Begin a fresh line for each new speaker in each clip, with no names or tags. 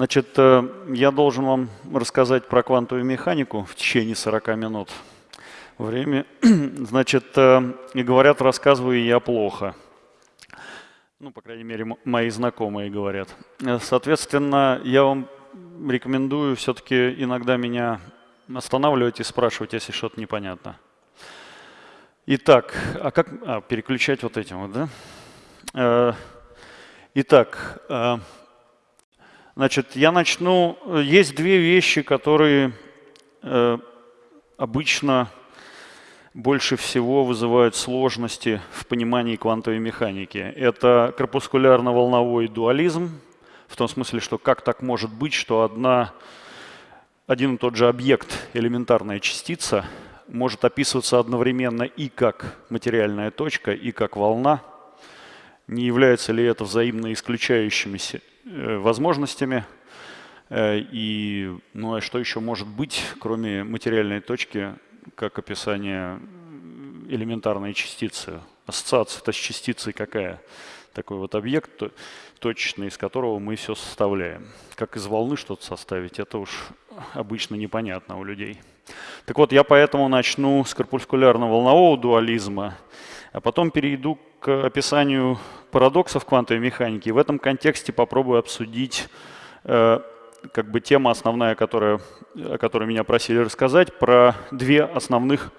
Значит, э, я должен вам рассказать про квантовую механику в течение 40 минут. Время, значит, э, и говорят, рассказываю я плохо. Ну, по крайней мере, мои знакомые говорят. Э, соответственно, я вам рекомендую все-таки иногда меня останавливать и спрашивать, если что-то непонятно. Итак, а как а, переключать вот этим вот, да? Итак, Значит, я начну. Есть две вещи, которые э, обычно больше всего вызывают сложности в понимании квантовой механики. Это корпускулярно-волновой дуализм, в том смысле, что как так может быть, что одна, один и тот же объект, элементарная частица, может описываться одновременно и как материальная точка, и как волна. Не является ли это взаимно исключающимися Э, возможностями. Э, и ну, а что еще может быть, кроме материальной точки, как описание элементарной частицы? Ассоциация-то с частицей какая? Такой вот объект точечный, из которого мы все составляем. Как из волны что-то составить, это уж обычно непонятно у людей. Так вот, я поэтому начну с корпускулярно-волнового дуализма, а потом перейду к описанию парадоксов квантовой механики. В этом контексте попробую обсудить э, как бы тема основная, которая, о которой меня просили рассказать, про две основных,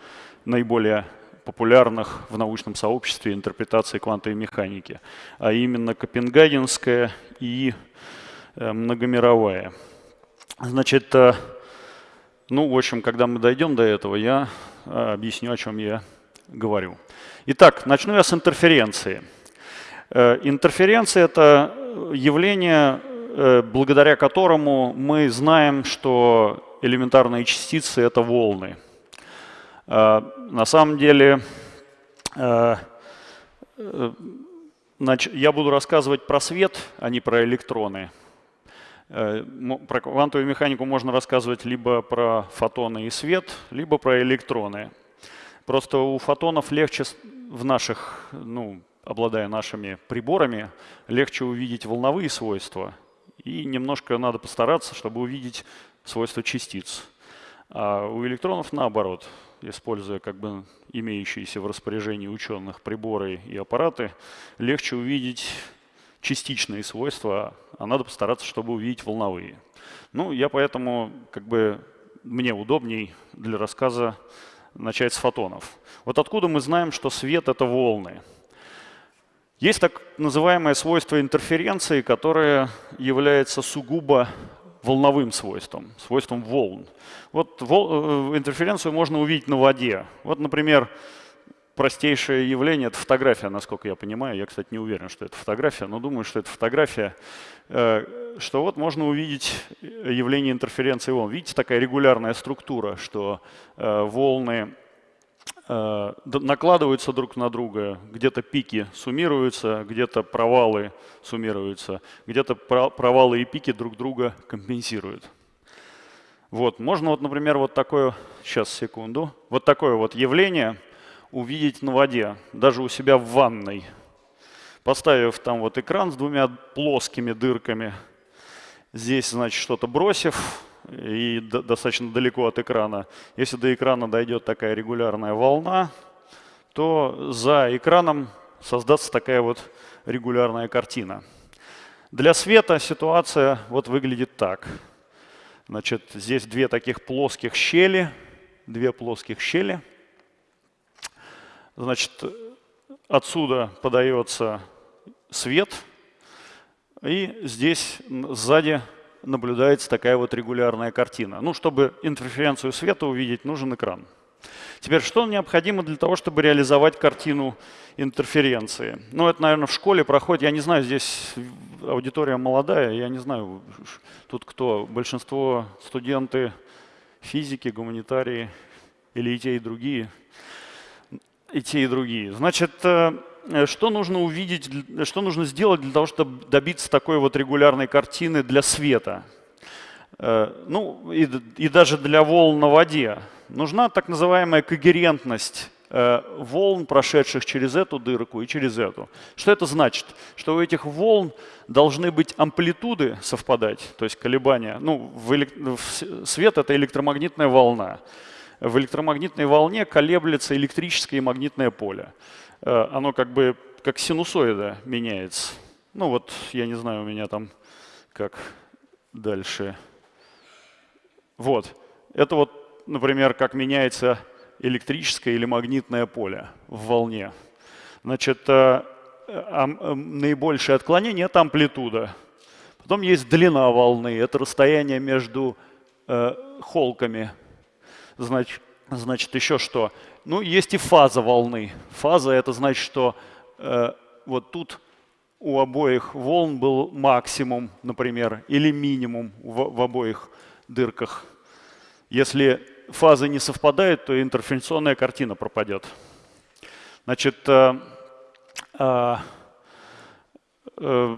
наиболее популярных в научном сообществе интерпретации квантовой механики, а именно Копенгагенская и э, многомировая. Значит, э, ну, в общем, когда мы дойдем до этого, я э, объясню, о чем я говорю. Итак, начну я с интерференции. Интерференция – это явление, благодаря которому мы знаем, что элементарные частицы – это волны. Э, на самом деле, я буду рассказывать про свет, а не про электроны. Про квантовую механику можно рассказывать либо про фотоны и свет, либо про электроны. Просто у фотонов легче в наших, ну, обладая нашими приборами, легче увидеть волновые свойства. И немножко надо постараться, чтобы увидеть свойства частиц. А у электронов наоборот, используя как бы имеющиеся в распоряжении ученых приборы и аппараты, легче увидеть частичные свойства, а надо постараться, чтобы увидеть волновые. Ну, я поэтому, как бы, мне удобней для рассказа начать с фотонов. Вот откуда мы знаем, что свет — это волны? Есть так называемое свойство интерференции, которое является сугубо волновым свойством, свойством волн. Вот вол, э, интерференцию можно увидеть на воде. Вот, например, простейшее явление — это фотография, насколько я понимаю. Я, кстати, не уверен, что это фотография, но думаю, что это фотография. Э, что вот можно увидеть явление интерференции волн. Видите, такая регулярная структура, что э, волны Э, накладываются друг на друга, где-то пики суммируются, где-то провалы суммируются, где-то провалы и пики друг друга компенсируют. Вот, можно вот, например, вот такое, сейчас, секунду, вот такое вот явление увидеть на воде, даже у себя в ванной. Поставив там вот экран с двумя плоскими дырками, здесь, значит, что-то бросив, и достаточно далеко от экрана. Если до экрана дойдет такая регулярная волна, то за экраном создастся такая вот регулярная картина. Для света ситуация вот выглядит так. Значит, здесь две таких плоских щели, две плоских щели. Значит, отсюда подается свет, и здесь сзади наблюдается такая вот регулярная картина. Ну, чтобы интерференцию света увидеть, нужен экран. Теперь, что необходимо для того, чтобы реализовать картину интерференции? Ну, это, наверное, в школе проходит, я не знаю, здесь аудитория молодая, я не знаю, тут кто, большинство студенты физики, гуманитарии или и те, и другие, и те, и другие. Значит, э, что нужно увидеть, что нужно сделать для того, чтобы добиться такой вот регулярной картины для света? Ну и, и даже для волн на воде нужна так называемая когерентность Э, волн, прошедших через эту дырку и через эту. Что это значит? Что у этих волн должны быть амплитуды совпадать, то есть колебания. Ну, в элек... свет — это электромагнитная волна. В электромагнитной волне колеблется электрическое и магнитное поле. Э, оно как бы как синусоида меняется. Ну вот, я не знаю, у меня там как дальше. Вот. Это вот, например, как меняется электрическое или магнитное поле в волне. Значит, э, а, наибольшее отклонение – это амплитуда. Потом есть длина волны, это расстояние между э, холками. Значит, значит, еще что? Ну, есть и фаза волны. Фаза – это значит, что э, вот тут у обоих волн был максимум, например, или минимум в, в обоих дырках. Если фазы не совпадают, то интерференционная картина пропадет. Значит, э, э, э,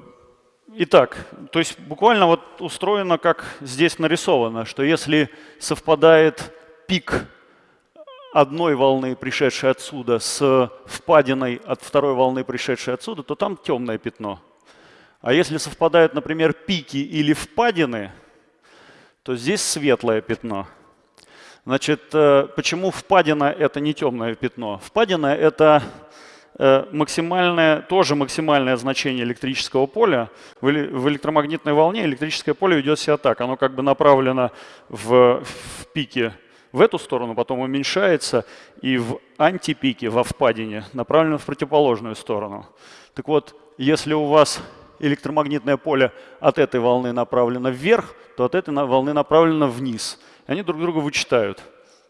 итак, то есть буквально вот устроено, как здесь нарисовано, что если совпадает пик одной волны, пришедшей отсюда, с впадиной от второй волны, пришедшей отсюда, то там темное пятно. А если совпадают, например, пики или впадины, то здесь светлое пятно. Значит, э, почему впадина – это не темное пятно? Впадина – это э, максимальное, тоже максимальное значение электрического поля. В электромагнитной волне электрическое поле ведет себя так. Оно как бы направлено в, в пике в эту сторону, потом уменьшается, и в антипике, во впадине, направлено в противоположную сторону. Так вот, если у вас электромагнитное поле от этой волны направлено вверх, то от этой волны направлено вниз – они друг друга вычитают.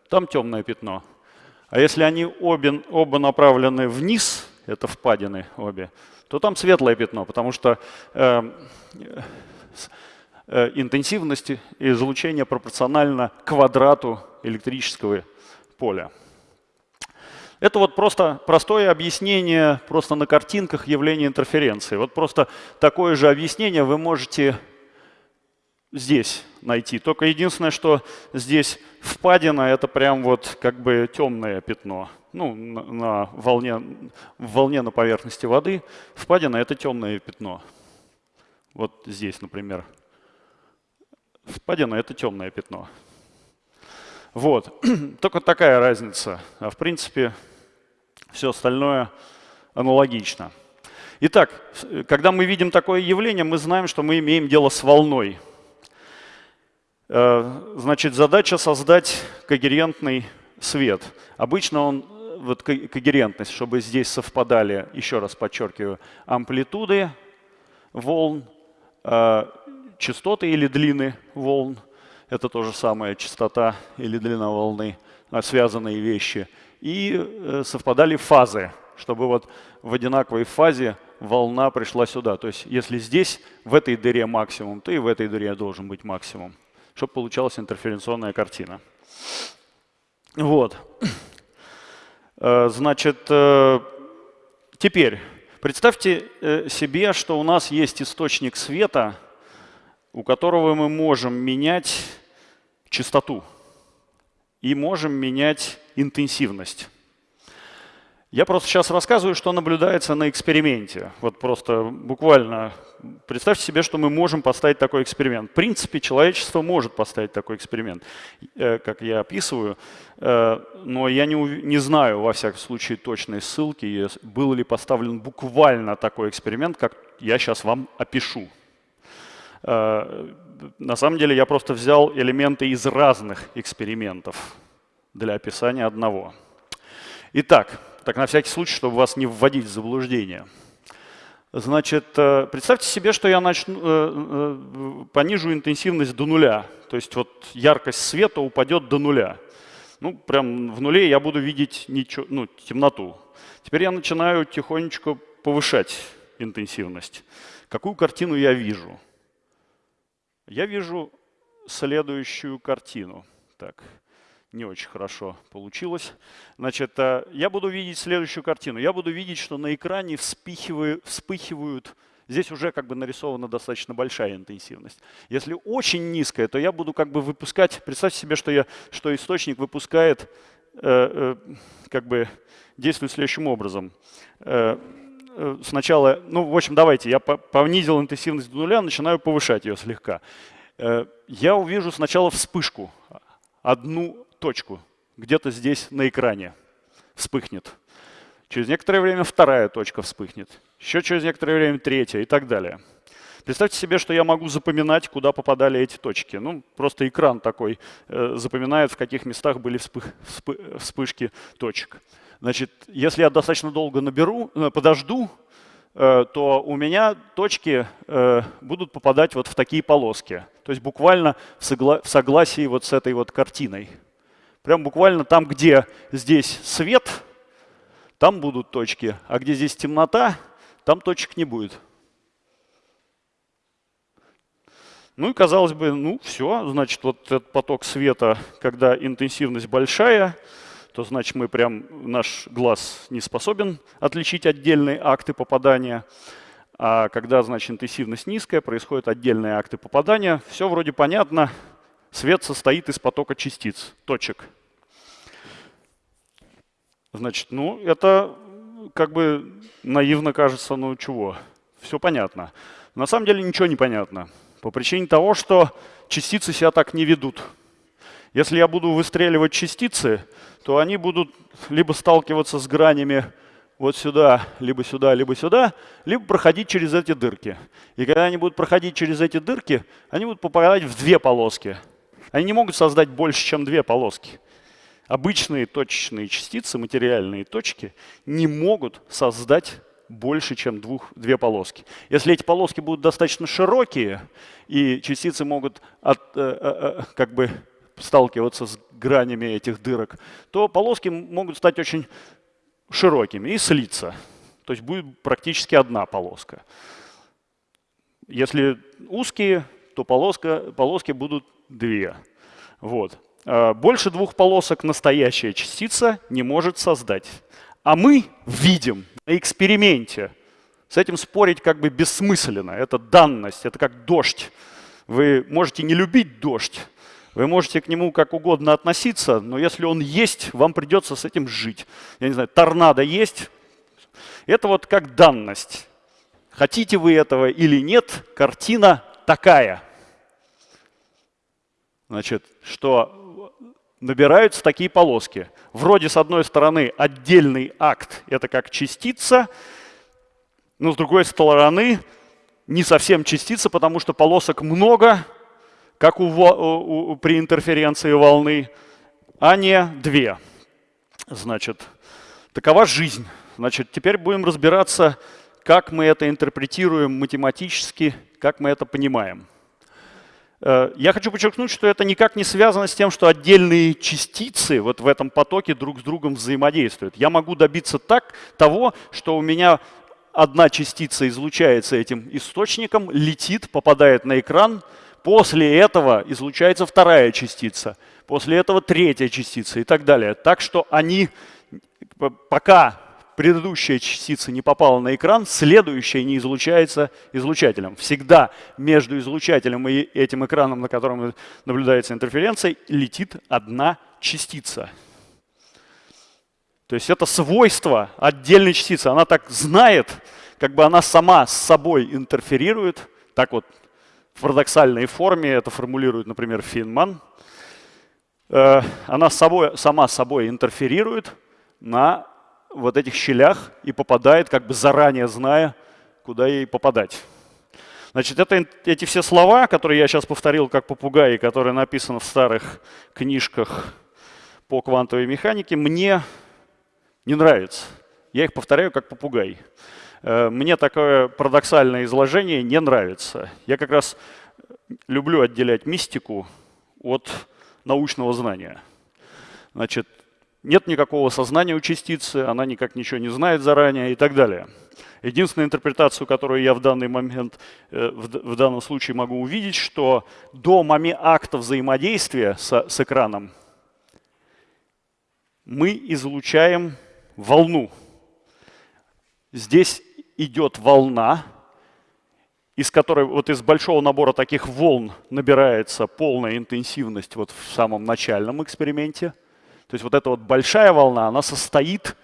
Там темное пятно. А если они обе, оба направлены вниз, это впадины обе, то там светлое пятно, потому что э, интенсивность излучения пропорциональна квадрату электрического поля. Это вот просто простое объяснение просто на картинках явления интерференции. Вот просто такое же объяснение вы можете здесь найти. Только единственное, что здесь впадина – это прям вот как бы темное пятно. Ну, на, на волне, в волне на поверхности воды впадина – это темное пятно. Вот здесь, например. Впадина – это темное пятно. Вот. Только такая разница. А в принципе, все остальное аналогично. Итак, когда мы видим такое явление, мы знаем, что мы имеем дело с волной – Э, значит, задача создать когерентный свет. Обычно он, вот когерентность, чтобы здесь совпадали, еще раз подчеркиваю, амплитуды волн, э, частоты или длины волн. Это то же самое, частота или длина волны, э, связанные вещи. И совпадали фазы, чтобы вот в одинаковой фазе волна пришла сюда. То есть если здесь в этой дыре максимум, то и в этой дыре должен быть максимум чтобы получалась интерференционная картина. Вот. Э, значит, э, теперь представьте э, себе, что у нас есть источник света, у которого мы можем менять частоту и можем менять интенсивность. Я просто сейчас рассказываю, что наблюдается на эксперименте. Вот просто буквально представьте себе, что мы можем поставить такой эксперимент. В принципе, человечество может поставить такой эксперимент, э, как я описываю, э, но я не, не знаю, во всяком случае, точной ссылки, был ли поставлен буквально такой эксперимент, как я сейчас вам опишу. Э, на самом деле я просто взял элементы из разных экспериментов для описания одного. Итак, так на всякий случай, чтобы вас не вводить в заблуждение. Значит, э, представьте себе, что я начну, э, понижу интенсивность до нуля. То есть вот яркость света упадет до нуля. Ну, прям в нуле я буду видеть ничего, ну, темноту. Теперь я начинаю тихонечко повышать интенсивность. Какую картину я вижу? Я вижу следующую картину. Так, не очень хорошо получилось. Значит, э, я буду видеть следующую картину. Я буду видеть, что на экране вспыхивают, здесь уже как бы нарисована достаточно большая интенсивность. Если очень низкая, то я буду как бы выпускать, представьте себе, что, я, что источник выпускает, э, э, как бы действует следующим образом. Э, сначала, ну, в общем, давайте, я понизил интенсивность до нуля, начинаю повышать ее слегка. Э, я увижу сначала вспышку, одну точку, где-то здесь на экране вспыхнет. Через некоторое время вторая точка вспыхнет. Еще через некоторое время третья и так далее. Представьте себе, что я могу запоминать, куда попадали эти точки. Ну, просто экран такой э, запоминает, в каких местах были вспы, вспышки точек. Значит, если я достаточно долго наберу, э, подожду, э, то у меня точки э, будут попадать вот в такие полоски. То есть буквально в, согла в согласии вот с этой вот картиной. Прям буквально там, где здесь свет, там будут точки, а где здесь темнота, там точек не будет. Ну и казалось бы, ну все, значит, вот этот поток света, когда интенсивность большая, то значит мы прям, наш глаз не способен отличить отдельные акты попадания. А когда, значит, интенсивность низкая, происходят отдельные акты попадания. Все вроде понятно. Свет состоит из потока частиц, точек. Значит, ну это как бы наивно кажется, ну чего, все понятно. На самом деле ничего не понятно. По причине того, что частицы себя так не ведут. Если я буду выстреливать частицы, то они будут либо сталкиваться с гранями вот сюда, либо сюда, либо сюда, либо проходить через эти дырки. И когда они будут проходить через эти дырки, они будут попадать в две полоски. Они не могут создать больше, чем две полоски. Обычные точечные частицы, материальные точки, не могут создать больше, чем двух, две полоски. Если эти полоски будут достаточно широкие, и частицы могут от, э, э, э как бы сталкиваться с гранями этих дырок, то полоски могут стать очень широкими и слиться. То есть будет практически одна полоска. Если узкие, то полоска, полоски будут две. Вот. А больше двух полосок настоящая частица не может создать. А мы видим на эксперименте, с этим спорить как бы бессмысленно, это данность, это как дождь. Вы можете не любить дождь, вы можете к нему как угодно относиться, но если он есть, вам придется с этим жить. Я не знаю, торнадо есть. Это вот как данность. Хотите вы этого или нет, картина такая. Значит, что набираются такие полоски. Вроде с одной стороны отдельный акт, это как частица, но с другой стороны не совсем частица, потому что полосок много, как у, у, при интерференции волны, а не две. Значит, такова жизнь. Значит, теперь будем разбираться, как мы это интерпретируем математически, как мы это понимаем. Э, я хочу подчеркнуть, что это никак не связано с тем, что отдельные частицы вот в этом потоке друг с другом взаимодействуют. Я могу добиться так, того, что у меня одна частица излучается этим источником, летит, попадает на экран, После этого излучается вторая частица, после этого третья частица и так далее. Так что они, пока предыдущая частица не попала на экран, следующая не излучается излучателем. Всегда между излучателем и этим экраном, на котором наблюдается интерференция, летит одна частица. То есть это свойство отдельной частицы. Она так знает, как бы она сама с собой интерферирует, так вот в парадоксальной форме, это формулирует, например, Финман, э, она собой, сама собой интерферирует на вот этих щелях и попадает, как бы заранее зная, куда ей попадать. Значит, это, эти все слова, которые я сейчас повторил как попугай, которые написаны в старых книжках по квантовой механике, мне не нравятся. Я их повторяю как попугай. Э, мне такое парадоксальное изложение не нравится. Я как раз люблю отделять мистику от научного знания. Значит, нет никакого сознания у частицы, она никак ничего не знает заранее и так далее. Единственная интерпретацию, которую я в данный момент, э, в данном случае могу увидеть, что до момента акта взаимодействия с, с экраном мы излучаем волну. Здесь идет волна, из которой вот из большого набора таких волн набирается полная интенсивность вот в самом начальном эксперименте. То есть вот эта вот большая волна, она состоит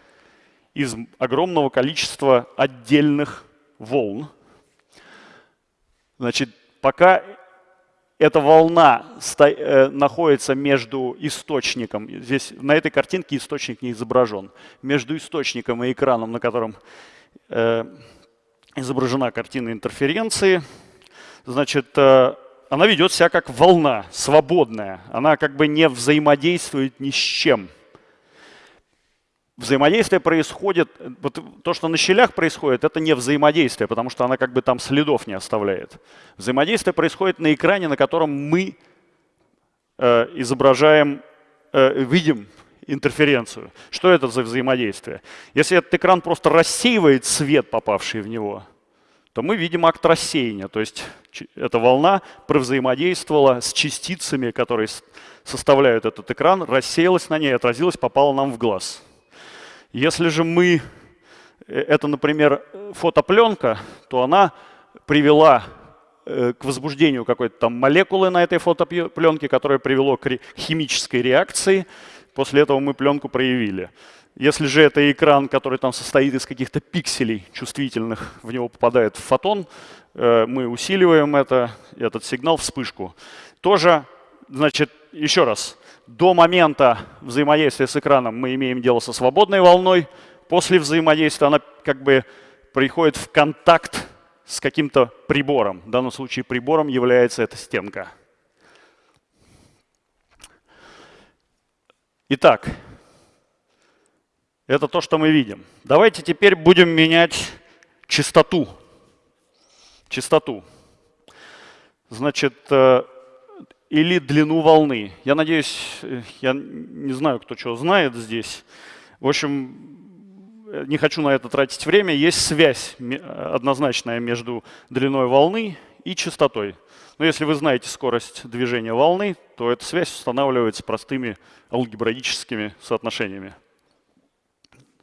из огромного количества отдельных волн. Значит, пока эта волна э, находится между источником, здесь на этой картинке источник не изображен, между источником и экраном, на котором изображена картина интерференции, значит, э, она ведет себя как волна, свободная. Она как бы не взаимодействует ни с чем. Взаимодействие происходит, вот то, что на щелях происходит, это не взаимодействие, потому что она как бы там следов не оставляет. Взаимодействие происходит на экране, на котором мы э, изображаем, э, видим интерференцию. Что это за взаимодействие? Если этот экран просто рассеивает свет, попавший в него, то мы видим акт рассеяния. То есть эта волна провзаимодействовала с частицами, которые составляют этот экран, рассеялась на ней, отразилась, попала нам в глаз. Если же мы, э, это, например, фотопленка, то она привела э, к возбуждению какой-то там молекулы на этой фотопленке, которая привело к химической реакции. После этого мы пленку проявили. Если же это экран, который там состоит из каких-то пикселей чувствительных, в него попадает фотон, э, мы усиливаем это, этот сигнал, вспышку. Тоже, значит, еще раз, до момента взаимодействия с экраном мы имеем дело со свободной волной. После взаимодействия она как бы приходит в контакт с каким-то прибором. В данном случае прибором является эта стенка. Итак, это то, что мы видим. Давайте теперь будем менять частоту. Частоту. Значит, э, или длину волны. Я надеюсь, э, я не знаю, кто что знает здесь. В общем, э, не хочу на это тратить время. Есть связь однозначная между длиной волны и частотой. Но если вы знаете скорость движения волны, то эта связь устанавливается простыми алгебраическими соотношениями.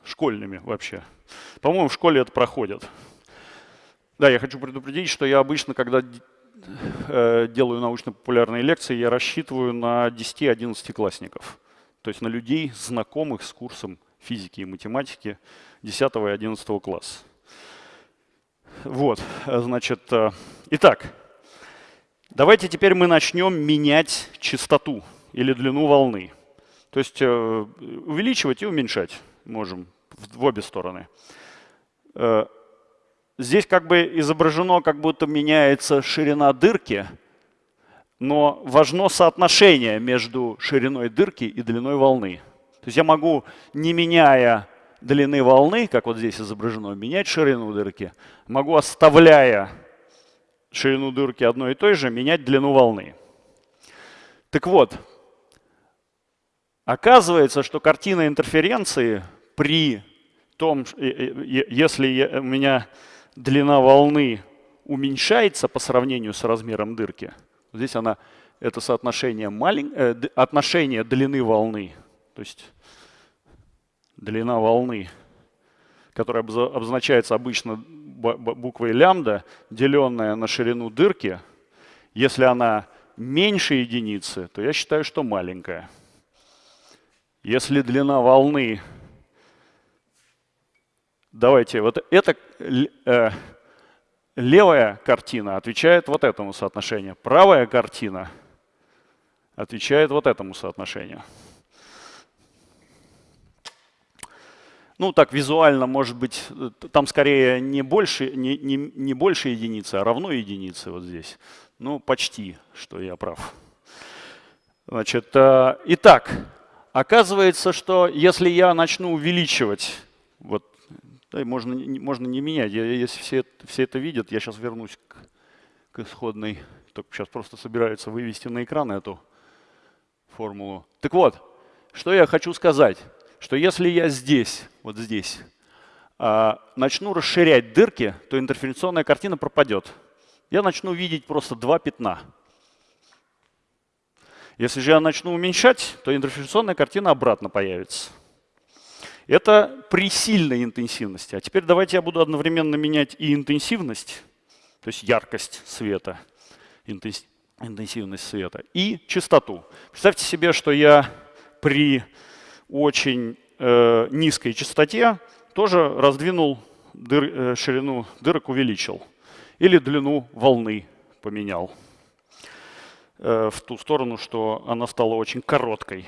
Школьными вообще. По-моему, в школе это проходит. Да, я хочу предупредить, что я обычно, когда Э, делаю научно-популярные лекции, я рассчитываю на 10-11 классников. То есть на людей, знакомых с курсом физики и математики 10 и 11 класса. Вот, значит, э, итак, давайте теперь мы начнем менять частоту или длину волны. То есть э, увеличивать и уменьшать можем в обе стороны. Здесь как бы изображено, как будто меняется ширина дырки, но важно соотношение между шириной дырки и длиной волны. То есть я могу, не меняя длины волны, как вот здесь изображено, менять ширину дырки, могу, оставляя ширину дырки одной и той же, менять длину волны. Так вот, оказывается, что картина интерференции при том, если у меня длина волны уменьшается по сравнению с размером дырки, здесь она, это соотношение малень, э, отношение длины волны, то есть длина волны, которая обозначается обычно буквой лямбда, деленная на ширину дырки, если она меньше единицы, то я считаю, что маленькая. Если длина волны Давайте, вот эта э, левая картина отвечает вот этому соотношению. Правая картина отвечает вот этому соотношению. Ну, так визуально, может быть, там скорее не больше, не, не, не больше единицы, а равно единице вот здесь. Ну, почти, что я прав. Значит, э, итак, оказывается, что если я начну увеличивать вот да, можно, можно не менять. Я, если все, все это видят, я сейчас вернусь к, к исходной. Только сейчас просто собираются вывести на экран эту формулу. Так вот, что я хочу сказать, что если я здесь, вот здесь, а, начну расширять дырки, то интерференционная картина пропадет. Я начну видеть просто два пятна. Если же я начну уменьшать, то интерференционная картина обратно появится. Это при сильной интенсивности. А теперь давайте я буду одновременно менять и интенсивность, то есть яркость света, интенсивность света, и частоту. Представьте себе, что я при очень э, низкой частоте тоже раздвинул дыр, э, ширину дырок, увеличил. Или длину волны поменял э, в ту сторону, что она стала очень короткой.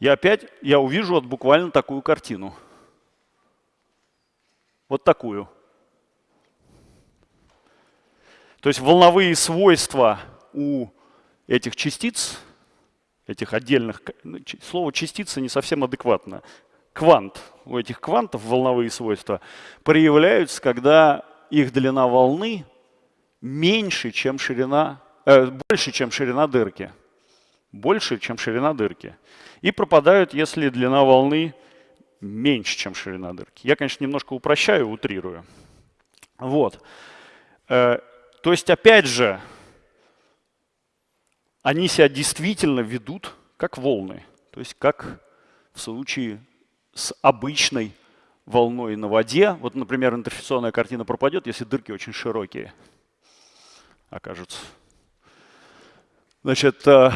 Я опять я увижу вот буквально такую картину. Вот такую. То есть волновые свойства у этих частиц, этих отдельных, ну, слово частица не совсем адекватно. Квант, у этих квантов волновые свойства проявляются, когда их длина волны меньше, чем ширина, э, больше, чем ширина дырки. Больше, чем ширина дырки. И пропадают, если длина волны меньше, чем ширина дырки. Я, конечно, немножко упрощаю, утрирую. Вот. Э, то есть, опять же, они себя действительно ведут как волны. То есть, как в случае с обычной волной на воде. Вот, например, интерференционная картина пропадет, если дырки очень широкие окажутся. Значит, э,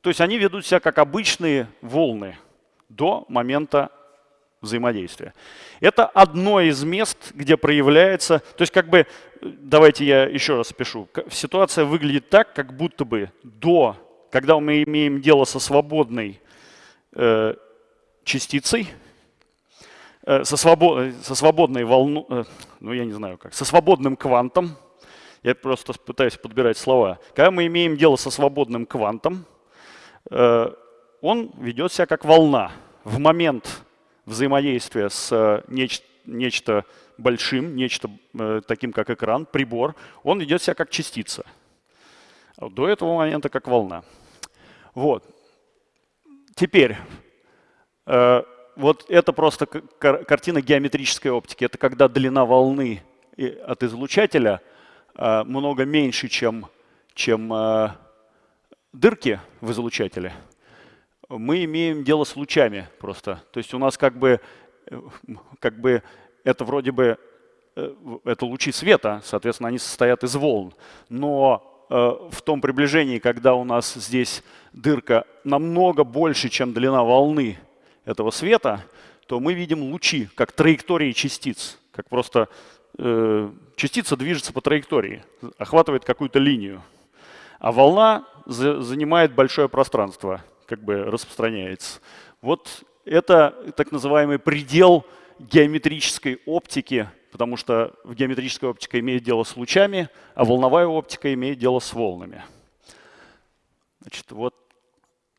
то есть они ведут себя как обычные волны до момента взаимодействия. Это одно из мест, где проявляется, то есть как бы, давайте я еще раз пишу, ситуация выглядит так, как будто бы до, когда мы имеем дело со свободной э, частицей, э, со, свобод, со свободной волной, э, ну я не знаю как, со свободным квантом, я просто пытаюсь подбирать слова, когда мы имеем дело со свободным квантом, э, он ведет себя как волна. В момент взаимодействия с э, неч нечто большим, нечто э, таким, как экран, прибор, он ведет себя как частица. До этого момента как волна. Вот. Теперь, э, вот это просто кар картина геометрической оптики. Это когда длина волны от излучателя э, много меньше, чем, чем э, дырки в излучателе мы имеем дело с лучами просто. То есть у нас как бы, как бы это вроде бы э, это лучи света, соответственно, они состоят из волн. Но э, в том приближении, когда у нас здесь дырка намного больше, чем длина волны этого света, то мы видим лучи как траектории частиц, как просто э, частица движется по траектории, охватывает какую-то линию. А волна за, занимает большое пространство как бы распространяется. Вот это так называемый предел геометрической оптики, потому что в геометрической оптике имеет дело с лучами, а волновая оптика имеет дело с волнами. Значит, вот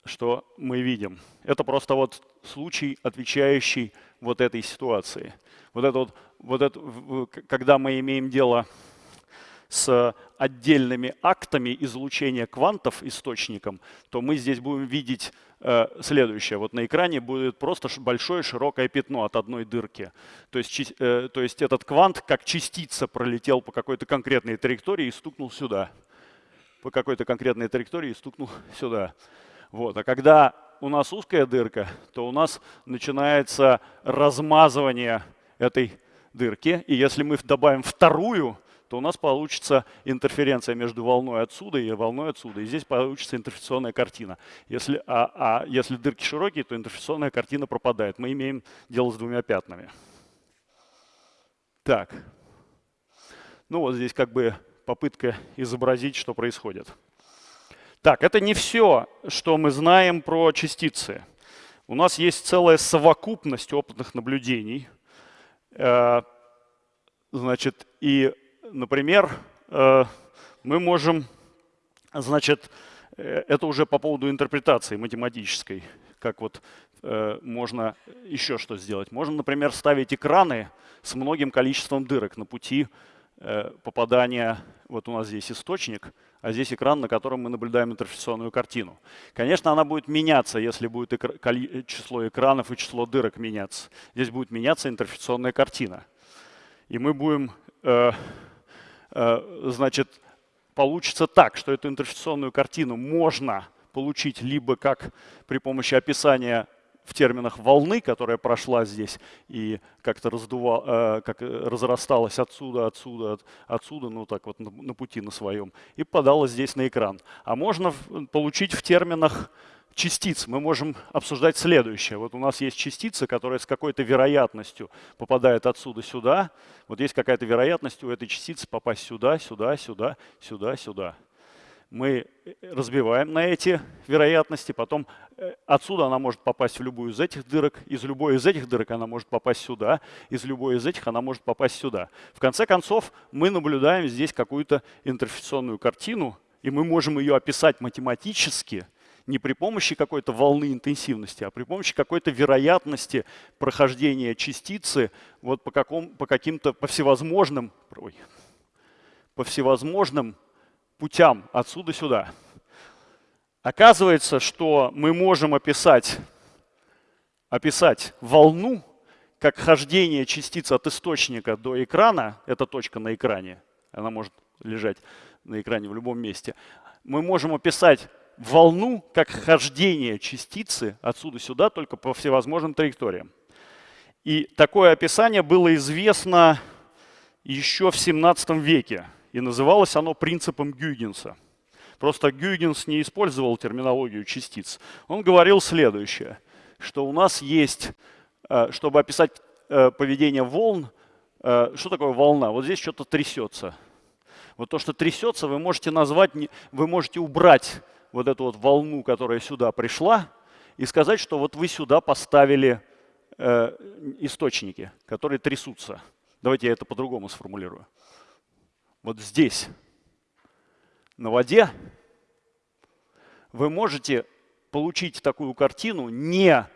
что мы видим. Это просто вот случай, отвечающий вот этой ситуации. Вот это вот, вот это, когда мы имеем дело с отдельными актами излучения квантов источником, то мы здесь будем видеть э, следующее. Вот на экране будет просто большое широкое пятно от одной дырки. То есть, э, то есть этот квант как частица пролетел по какой-то конкретной траектории и стукнул сюда. По какой-то конкретной траектории и стукнул сюда. Вот. А когда у нас узкая дырка, то у нас начинается размазывание этой дырки. И если мы добавим вторую, то у нас получится интерференция между волной отсюда и волной отсюда. И здесь получится интерференционная картина. Если, а, а если дырки широкие, то интерференционная картина пропадает. Мы имеем дело с двумя пятнами. Так. Ну вот здесь как бы попытка изобразить, что происходит. Так, это не все, что мы знаем про частицы. У нас есть целая совокупность опытных наблюдений. Э, значит, и например, э, мы можем, значит, э, это уже по поводу интерпретации математической, как вот э, можно еще что сделать. Можно, например, ставить экраны с многим количеством дырок на пути попадания, вот у нас здесь источник, а здесь экран, на котором мы наблюдаем интерференционную картину. Конечно, она будет меняться, если будет число экранов и число дырок меняться. Здесь будет меняться интерференционная картина. И мы будем Э, значит, получится так, что эту интерференционную картину можно получить либо как при помощи описания в терминах волны, которая прошла здесь и как-то раздувала, э, как разрасталась отсюда, отсюда, от, отсюда, ну так вот на, пути на своем, и попадала здесь на экран. А можно получить в терминах частиц мы можем обсуждать следующее. Вот у нас есть частица, которая с какой-то вероятностью попадает отсюда сюда. Вот есть какая-то вероятность у этой частицы попасть сюда, сюда, сюда, сюда, сюда мы э, разбиваем на эти вероятности, потом э, отсюда она может попасть в любую из этих дырок, из любой из этих дырок она может попасть сюда, из любой из этих она может попасть сюда. В конце концов, мы наблюдаем здесь какую-то интерференционную картину, и мы можем ее описать математически, не при помощи какой-то волны интенсивности, а при помощи какой-то вероятности прохождения частицы вот по, каком, по каким-то, по всевозможным, ой, по всевозможным путям отсюда сюда. Оказывается, что мы можем описать, описать волну как хождение частиц от источника до экрана. Это точка на экране. Она может лежать на экране в любом месте. Мы можем описать волну как хождение частицы отсюда сюда, только по всевозможным траекториям. И такое описание было известно еще в 17 веке. И называлось оно принципом Гюйгенса. Просто Гюйгенс не использовал терминологию частиц. Он говорил следующее, что у нас есть, э, чтобы описать э, поведение волн, э, что такое волна? Вот здесь что-то трясется. Вот то, что трясется, вы можете назвать, вы можете убрать вот эту вот волну, которая сюда пришла, и сказать, что вот вы сюда поставили источники, которые трясутся. Давайте я это по-другому сформулирую вот здесь, на воде, вы можете получить такую картину не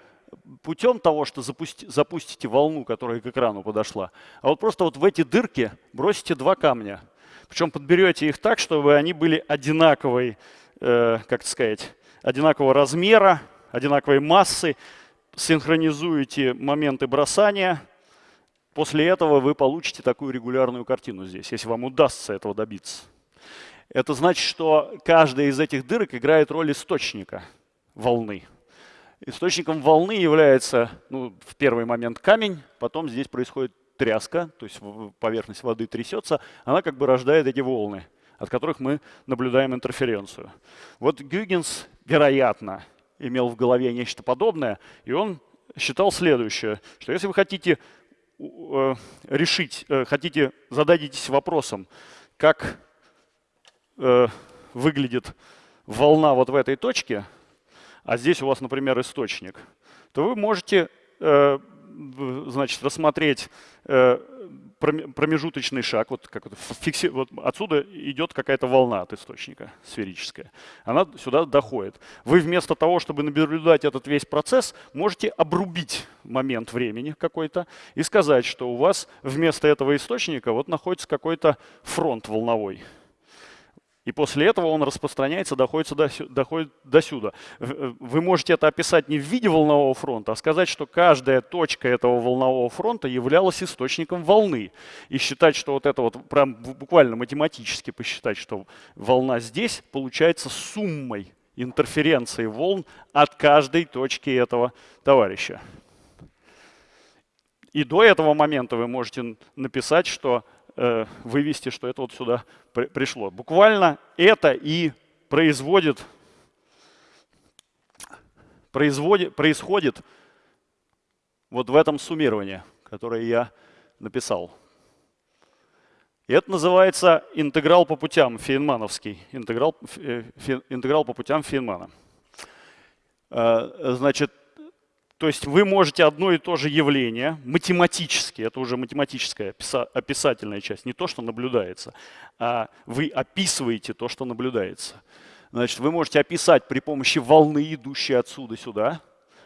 путем того, что запусти, запустите волну, которая к экрану подошла, а вот просто вот в эти дырки бросите два камня. Причем подберете их так, чтобы они были одинаковой, э, как сказать, одинакового размера, одинаковой массы, синхронизуете моменты бросания – После этого вы получите такую регулярную картину здесь, если вам удастся этого добиться. Это значит, что каждая из этих дырок играет роль источника волны. Источником волны является ну, в первый момент камень, потом здесь происходит тряска, то есть поверхность воды трясется, она как бы рождает эти волны, от которых мы наблюдаем интерференцию. Вот Гюгенс, вероятно, имел в голове нечто подобное, и он считал следующее, что если вы хотите Э, решить, э, хотите, зададитесь вопросом, как э, выглядит волна вот в этой точке, а здесь у вас, например, источник, то вы можете значит, рассмотреть промежуточный шаг, вот, как фикси, вот отсюда идет какая-то волна от источника сферическая. Она сюда доходит. Вы вместо того, чтобы наблюдать этот весь процесс, можете обрубить момент времени какой-то и сказать, что у вас вместо этого источника вот находится какой-то фронт волновой. И после этого он распространяется, доходит до, доходит до сюда. Э, вы можете это описать не в виде волнового фронта, а сказать, что каждая точка этого волнового фронта являлась источником волны. И считать, что вот это вот, прям буквально математически посчитать, что волна здесь получается суммой интерференции волн от каждой точки этого товарища. И до этого момента вы можете написать, что э, вывести, что это вот сюда при, пришло. Буквально это и производит, производит, происходит вот в этом суммировании, которое я написал. И это называется интеграл по путям фейнмановский, интеграл, э, интеграл по путям Фейнмана. Э, значит, то есть вы можете одно и то же явление математически, это уже математическая описательная часть, не то, что наблюдается, а вы описываете то, что наблюдается. Значит, вы можете описать при помощи волны, идущей отсюда сюда,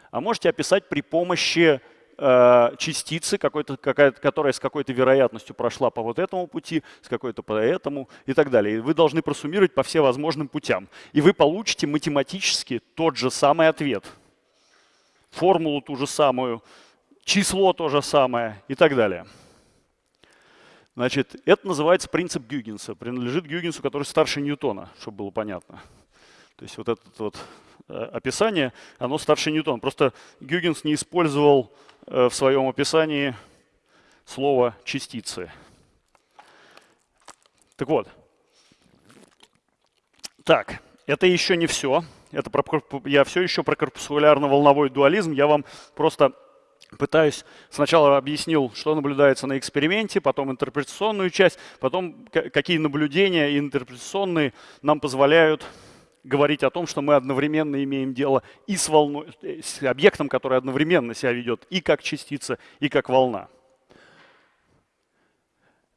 а можете описать при помощи э, частицы, которая с какой-то вероятностью прошла по вот этому пути, с какой-то по этому и так далее. И вы должны просуммировать по всем возможным путям. И вы получите математически тот же самый ответ – формулу ту же самую, число то же самое и так далее. Значит, это называется принцип Гюгенса. Принадлежит Гюгенсу, который старше Ньютона, чтобы было понятно. То есть вот этот вот описание, оно старше ньютона. Просто Гюгенс не использовал в своем описании слово частицы. Так вот. Так, это еще не все. Это про, я все еще про корпускулярно-волновой дуализм. Я вам просто пытаюсь, сначала объяснил, что наблюдается на эксперименте, потом интерпретационную часть, потом какие наблюдения интерпретационные нам позволяют говорить о том, что мы одновременно имеем дело и с, волной, с объектом, который одновременно себя ведет и как частица, и как волна.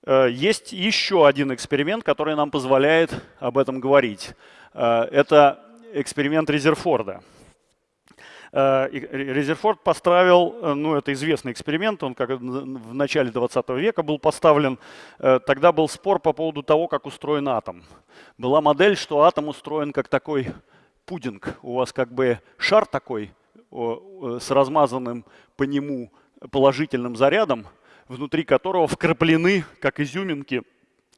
Э, есть еще один эксперимент, который нам позволяет об этом говорить. Э, это эксперимент Резерфорда. Э, Резерфорд поставил, э, ну это известный эксперимент, он как в начале 20 века был поставлен. Э, тогда был спор по поводу того, как устроен атом. Была модель, что атом устроен как такой пудинг. У вас как бы шар такой с размазанным по нему положительным зарядом, внутри которого вкраплены, как изюминки,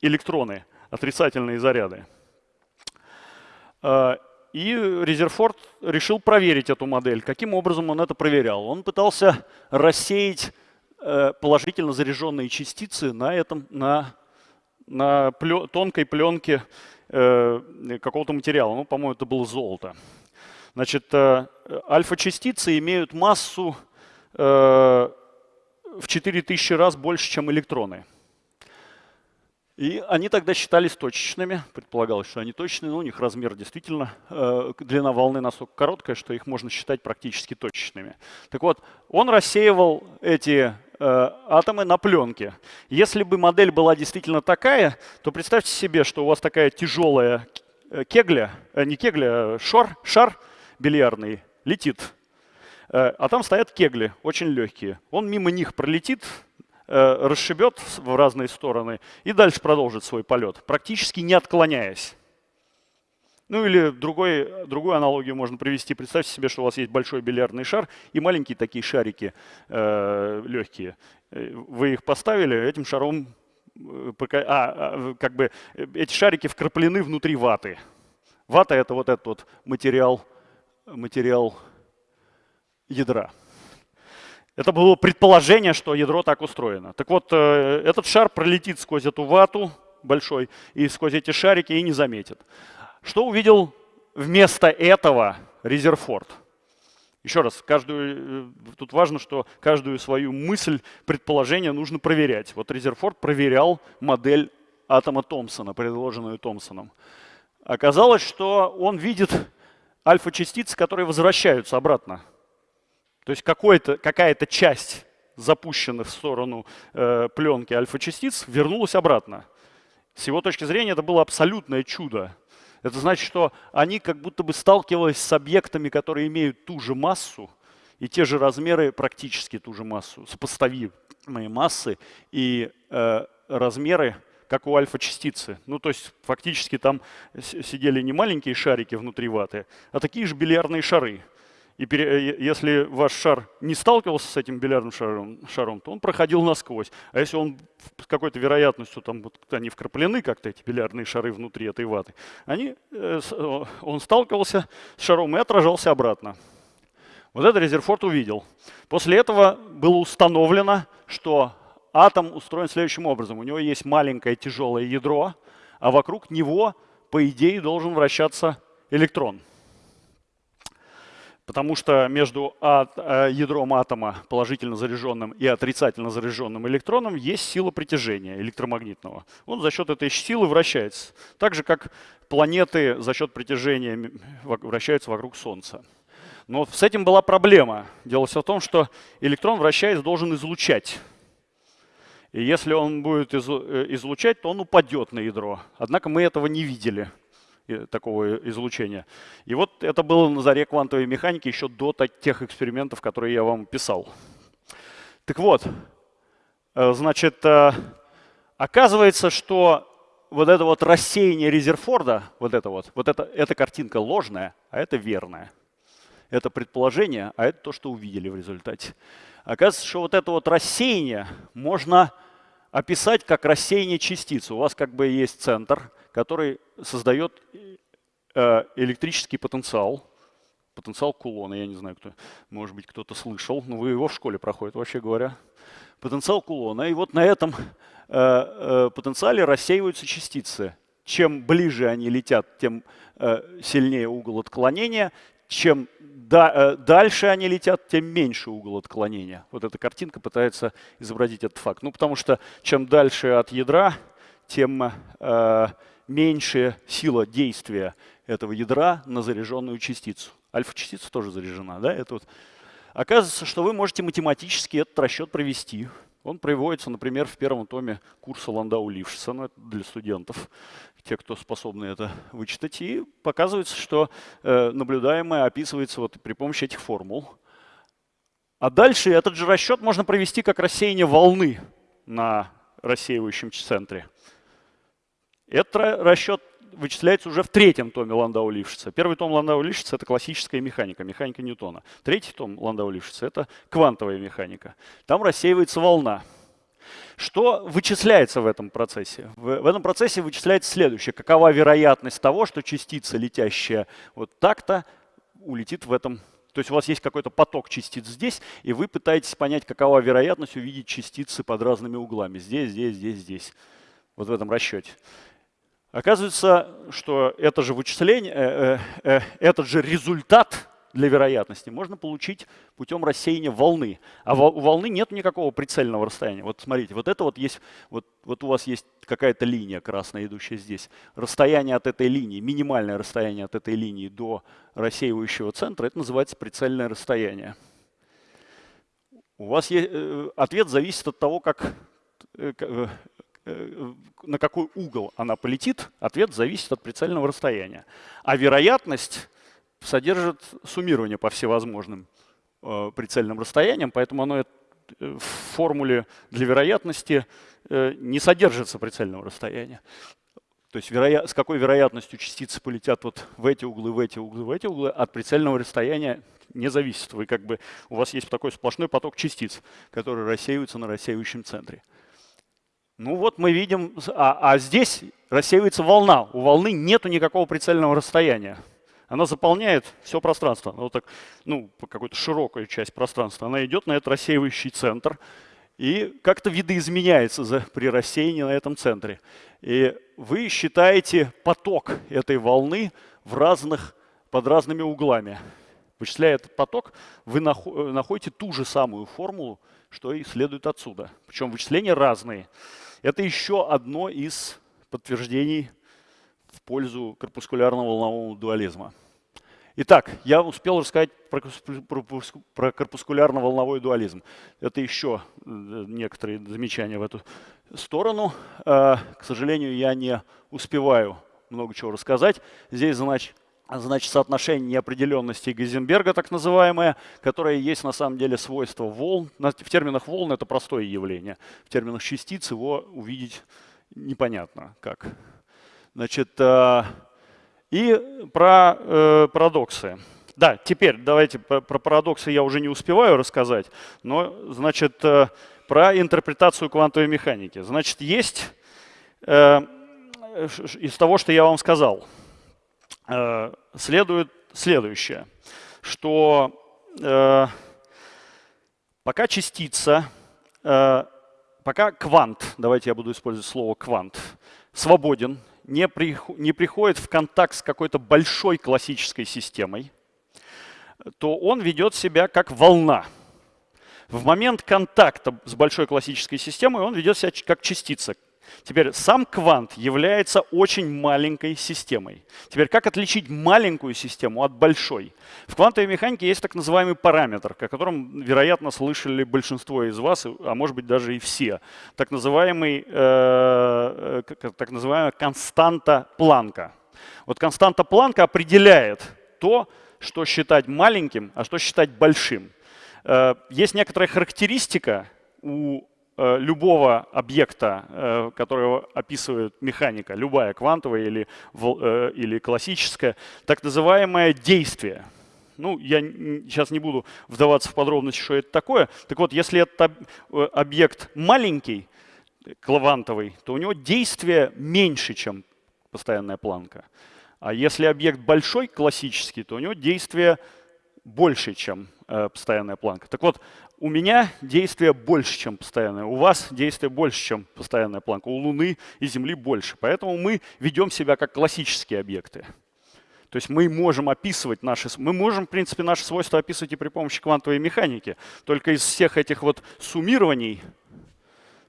электроны, отрицательные заряды. И Резерфорд решил проверить эту модель. Каким образом он это проверял? Он пытался рассеять э, положительно заряженные частицы на, этом, на, на плё, тонкой пленке э, какого-то материала. Ну, по-моему, это было золото. Значит, э, альфа-частицы имеют массу в 4000 раз больше, чем электроны. И они тогда считались точечными, предполагалось, что они точные, но у них размер действительно, э, длина волны настолько короткая, что их можно считать практически точечными. Так вот, он рассеивал эти э, атомы на пленке. Если бы модель была действительно такая, то представьте себе, что у вас такая тяжелая э, кегля, э, не кегля, а шар, шар бильярдный летит, э, а там стоят кегли, очень легкие. Он мимо них пролетит, расшибет в разные стороны и дальше продолжит свой полет, практически не отклоняясь. Ну или другой, другую аналогию можно привести. Представьте себе, что у вас есть большой бильярдный шар и маленькие такие шарики э, легкие. Э, вы их поставили, этим шаром, э, а, а, как бы эти шарики вкраплены внутри ваты. Вата – это вот этот вот материал, материал ядра. Это было предположение, что ядро так устроено. Так вот, э, этот шар пролетит сквозь эту вату большой и сквозь эти шарики и не заметит. Что увидел вместо этого Резерфорд? Еще раз, каждую, э, тут важно, что каждую свою мысль, предположение нужно проверять. Вот Резерфорд проверял модель атома Томпсона, предложенную Томпсоном. Оказалось, что он видит альфа-частицы, которые возвращаются обратно то есть какая-то часть запущенных в сторону э, пленки альфа-частиц вернулась обратно. С его точки зрения это было абсолютное чудо. Это значит, что они как будто бы сталкивались с объектами, которые имеют ту же массу и те же размеры, практически ту же массу, сопоставимые массы и э, размеры, как у альфа-частицы. Ну, то есть фактически там сидели не маленькие шарики внутри ваты, а такие же бильярдные шары. И пере, если ваш шар не сталкивался с этим бильярдным шаром, шаром, то он проходил насквозь. А если он с какой-то вероятностью, там вот, они вкраплены как-то, эти бильярдные шары внутри этой ваты, они, э, он сталкивался с шаром и отражался обратно. Вот это Резерфорд увидел. После этого было установлено, что атом устроен следующим образом. У него есть маленькое тяжелое ядро, а вокруг него, по идее, должен вращаться электрон. Потому что между э, ядром атома, положительно заряженным и отрицательно заряженным электроном, есть сила притяжения электромагнитного. Он за счет этой силы вращается. Так же, как планеты за счет притяжения вращаются вокруг Солнца. Но с этим была проблема. Дело все в том, что электрон, вращаясь, должен излучать. И если он будет э, излучать, то он упадет на ядро. Однако мы этого не видели такого излучения. И вот это было на заре квантовой механики еще до тех экспериментов, которые я вам писал. Так вот, э, значит, э, оказывается, что вот это вот рассеяние Резерфорда, вот это вот, вот это, эта картинка ложная, а это верная. Это предположение, а это то, что увидели в результате. Оказывается, что вот это вот рассеяние можно описать как рассеяние частиц. У вас как бы есть центр, который создает э, электрический потенциал, потенциал кулона. Я не знаю, кто, может быть, кто-то слышал, но вы его в школе проходит, вообще говоря. Потенциал кулона. И вот на этом э, э, потенциале рассеиваются частицы. Чем ближе они летят, тем сильнее угол отклонения. Чем да, э, дальше они летят, тем меньше угол отклонения. Вот эта картинка пытается изобразить этот факт. Ну, потому что чем дальше от ядра, тем э, меньше сила действия этого ядра на заряженную частицу. Альфа-частица тоже заряжена. Да? Это вот. Оказывается, что вы можете математически этот расчет провести. Он приводится, например, в первом томе курса Ландау Лившица, ну, это для студентов, те, кто способны это вычитать. И показывается, что э, наблюдаемое описывается вот при помощи этих формул. А дальше этот же расчет можно провести как рассеяние волны на рассеивающем центре. Этот расчет вычисляется уже в третьем томе Ландау Лившица. Первый том Ландау Лившица – это классическая механика, механика Ньютона. Третий том Ландау Лившица – это квантовая механика. Там рассеивается волна. Что вычисляется в этом процессе? В, в этом процессе вычисляется следующее. Какова вероятность того, что частица, летящая вот так-то, улетит в этом то есть у вас есть какой-то поток частиц здесь, и вы пытаетесь понять, какова вероятность увидеть частицы под разными углами. Здесь, здесь, здесь, здесь. Вот в этом расчете. Оказывается, что это же вычисление, э, э, э, этот же результат для вероятности можно получить путем рассеяния волны. А у волны нет никакого прицельного расстояния. Вот смотрите, вот это вот есть, вот, вот у вас есть какая-то линия красная, идущая здесь. Расстояние от этой линии, минимальное расстояние от этой линии до рассеивающего центра, это называется прицельное расстояние. У вас есть, ответ зависит от того, как Э, на какой угол она полетит, ответ зависит от прицельного расстояния. А вероятность содержит суммирование по всевозможным э, прицельным расстояниям, поэтому оно э, в формуле для вероятности не содержится прицельного расстояния. То есть вероя... с какой вероятностью частицы полетят вот в эти углы, в эти углы, в эти углы, от прицельного расстояния не зависит. Вы как бы, у вас есть такой сплошной поток частиц, которые рассеиваются на рассеивающем центре. Ну вот мы видим, а, а здесь рассеивается волна. У волны нет никакого прицельного расстояния. Она заполняет все пространство. Вот так, ну, какую-то широкую часть пространства. Она идет на этот рассеивающий центр и как-то видоизменяется за, при рассеянии на этом центре. И вы считаете поток этой волны в разных, под разными углами. Вычисляя этот поток, вы находите ту же самую формулу, что и следует отсюда. Причем вычисления разные. Это еще одно из подтверждений в пользу корпускулярного волнового дуализма. Итак, я успел рассказать про, про корпускулярно-волновой дуализм. Это еще э, некоторые замечания в эту сторону. Э, к сожалению, я не успеваю много чего рассказать. Здесь, значит, значит, соотношение неопределенности Гейзенберга, так называемое, которое есть на самом деле свойство волн. В терминах волн это простое явление. В терминах частиц его увидеть непонятно как. Значит, э, и про э, парадоксы. Да, теперь давайте про парадоксы я уже не успеваю рассказать, но, значит, э, про интерпретацию квантовой механики. Значит, есть из того, что я вам сказал – Э, следует следующее, что э, пока частица, э, пока квант, давайте я буду использовать слово квант, свободен, не, при, не приходит в контакт с какой-то большой классической системой, то он ведет себя как волна. В момент контакта с большой классической системой он ведет себя как частица, Теперь сам квант является очень маленькой системой. Теперь как отличить маленькую систему от большой? В квантовой механике есть так называемый параметр, о котором, вероятно, слышали большинство из вас, а может быть даже и все. Так, называемый, э, э так называемая константа Планка. Вот константа Планка определяет то, что считать маленьким, а что считать большим. Э, есть некоторая характеристика у любого объекта, э, которого описывает механика, любая квантовая или, э, или классическая, так называемое действие. Ну, я сейчас не буду вдаваться в подробности, что это такое. Так вот, если этот объект маленький, квантовый, то у него действие меньше, чем постоянная планка. А если объект большой, классический, то у него действие больше, чем э, постоянная планка. Так вот, у меня действие больше, чем постоянная. У вас действие больше, чем постоянная планка. У Луны и Земли больше. Поэтому мы ведем себя как классические объекты. То есть мы можем описывать наши, мы можем, в принципе, наши свойства описывать и при помощи квантовой механики. Только из всех этих вот суммирований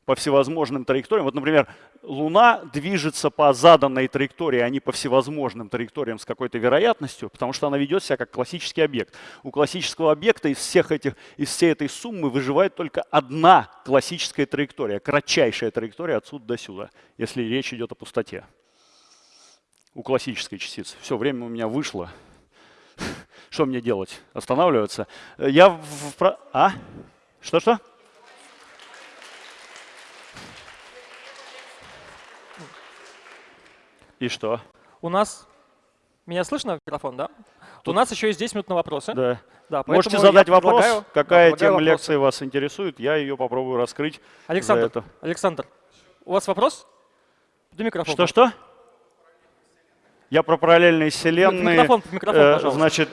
по всевозможным траекториям, вот, например, Луна движется по заданной траектории, а не по всевозможным траекториям с какой-то вероятностью, потому что она ведет себя как классический объект. У классического объекта из, всех этих, из всей этой суммы выживает только одна классическая траектория, кратчайшая траектория отсюда до сюда, если речь идет о пустоте. У классической частицы. Все, время у меня вышло. Что мне делать? Останавливаться? Я в... А? Что-что? И что?
У нас... Меня слышно, микрофон, да? Тут... У нас еще есть 10 минут на вопросы.
Да. да Можете задать вопрос, какая да, тема вопросы. лекции вас интересует, я ее попробую раскрыть.
Александр, это. Александр, у вас вопрос? До микрофона.
Что-что? Я про параллельные вселенные.
Микрофон, микрофон, э, пожалуйста.
Значит,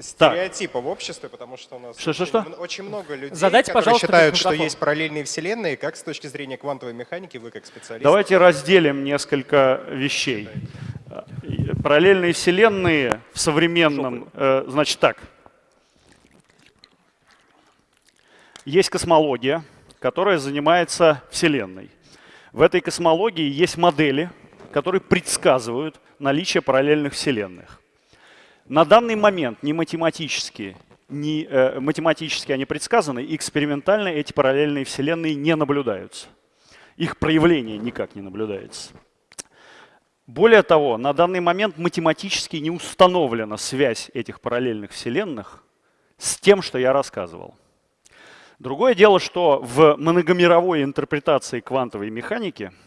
стереотипа в обществе, потому что у нас
что,
очень,
что, что?
очень много людей,
Задайте,
которые считают, что есть параллельные вселенные. Как с точки зрения квантовой механики вы как специалист?
Давайте разделим несколько вещей. Параллельные вселенные в современном, э, значит так. Есть космология, которая занимается Вселенной. В этой космологии есть модели, которые предсказывают наличие параллельных вселенных. На данный момент ни математически, ни э, математически они предсказаны, экспериментально эти параллельные вселенные не наблюдаются. Их проявление никак не наблюдается. Более того, на данный момент математически не установлена связь этих параллельных вселенных с тем, что я рассказывал. Другое дело, что в многомировой интерпретации квантовой механики –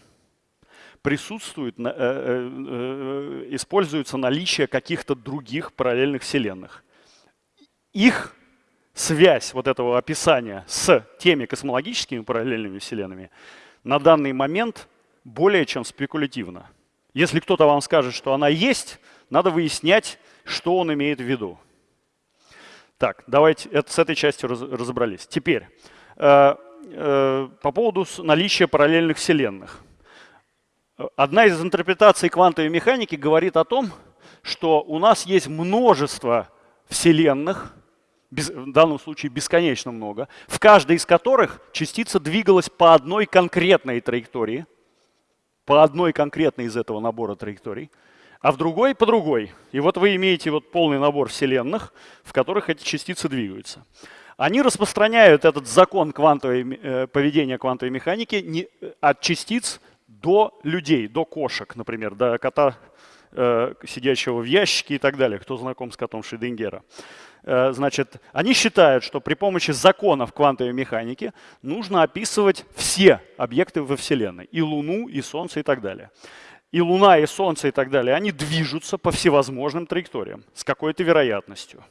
присутствует, э, э, э, используется наличие каких-то других параллельных вселенных. Их связь вот этого описания с теми космологическими параллельными вселенными на данный момент более чем спекулятивна. Если кто-то вам скажет, что она есть, надо выяснять, что он имеет в виду. Так, давайте это, с этой частью раз, разобрались. Теперь, э, э, по поводу наличия параллельных вселенных. Одна из интерпретаций квантовой механики говорит о том, что у нас есть множество вселенных, в данном случае бесконечно много, в каждой из которых частица двигалась по одной конкретной траектории, по одной конкретной из этого набора траекторий, а в другой по другой. И вот вы имеете вот полный набор вселенных, в которых эти частицы двигаются. Они распространяют этот закон квантовой, э, поведения квантовой механики э, от частиц до людей, до кошек, например, до кота, э, сидящего в ящике и так далее, кто знаком с котом Шридингера. Э, значит, они считают, что при помощи законов квантовой механики нужно описывать все объекты во Вселенной, и Луну, и Солнце и так далее. И Луна, и Солнце и так далее, они движутся по всевозможным траекториям с какой-то вероятностью.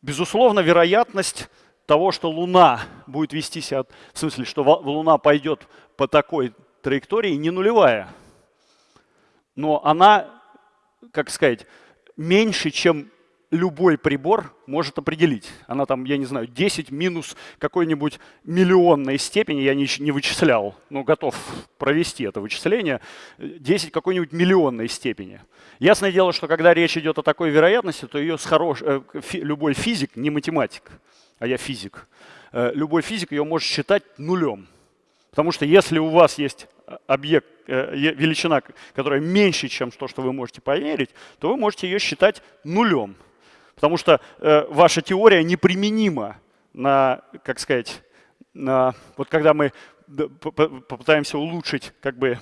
Безусловно, вероятность того, что Луна будет вести себя, в смысле, что Луна пойдет по такой траектории не нулевая, но она, как сказать, меньше, чем любой прибор может определить. Она там, я не знаю, 10 минус какой-нибудь миллионной степени, я не, не вычислял, но готов провести это вычисление, 10 какой-нибудь миллионной степени. Ясное дело, что когда речь идет о такой вероятности, то ее с хорош... Э, любой физик, не математик, а я физик, э, любой физик ее может считать нулем. Потому что если у вас есть объект, э, величина, которая меньше, чем то, что вы можете померить, то вы можете ее считать нулем. Потому что э, ваша теория неприменима на, как сказать, на, вот когда мы попытаемся улучшить как бы